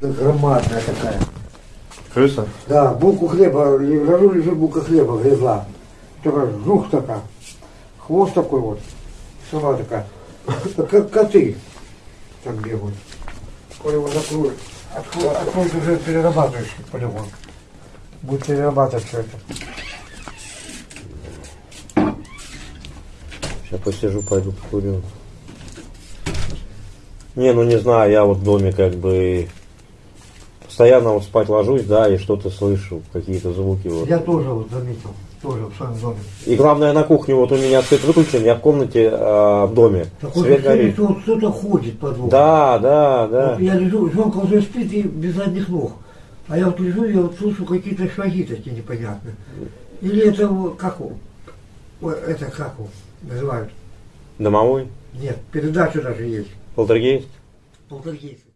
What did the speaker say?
Громадная такая. Крыса? Да, булку хлеба, лежу, лежит булка хлеба, грызла. Только жух такая. Хвост такой вот. Сама такая. Как коты там бегают. Коли его закроют. Откроют уже перерабатывающий полигон. Будет перерабатывать все это. Сейчас посижу, пойду покурю. Не, ну не знаю, я вот в доме как бы постоянно вот спать ложусь, да, и что-то слышу, какие-то звуки вот. Я тоже вот заметил. Тоже в своем доме. И главное на кухне, вот у меня свет выключен, я в комнате а, в доме. Так Свет горит. кто-то ходит по дому. Да, да, да. Вот я лежу, жонка уже спит и без задних ног. А я вот лежу, я вот слышу какие-то шаги такие непонятные. Или это как? Ой, это как его называют? Домовой? Нет, передача даже есть. Полтергейст? Полтергейст.